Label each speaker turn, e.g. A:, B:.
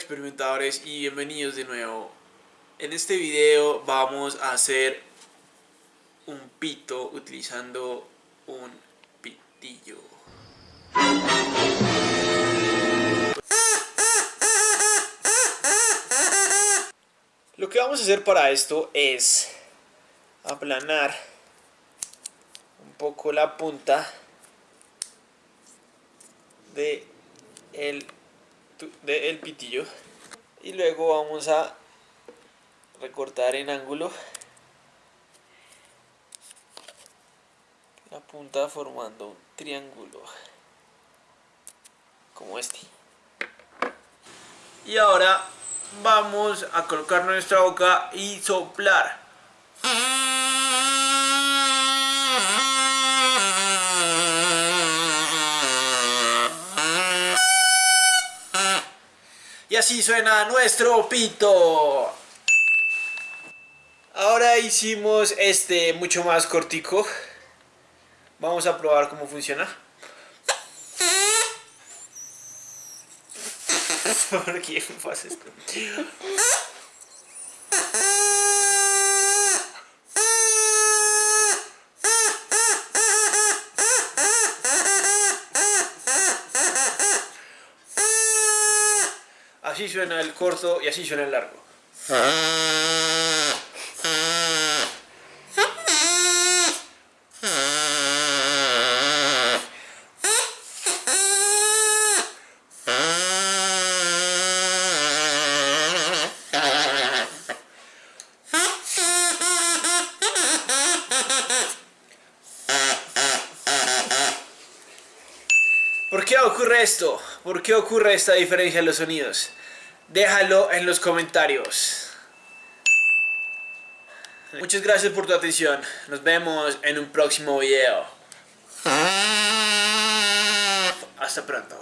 A: Experimentadores y bienvenidos de nuevo. En este video vamos a hacer un pito utilizando un pitillo. Lo que vamos a hacer para esto es aplanar un poco la punta de el, de el pitillo. Y luego vamos a recortar en ángulo. La punta formando un triángulo como este. Y ahora vamos a colocar nuestra boca y soplar Y así suena nuestro pito. Ahora hicimos este mucho más cortico. Vamos a probar cómo funciona. ¿Por qué pasa esto? Así suena el corto y así suena el largo. ¿Por qué ocurre esto? ¿Por qué ocurre esta diferencia en los sonidos? Déjalo en los comentarios. Muchas gracias por tu atención. Nos vemos en un próximo video. Hasta pronto.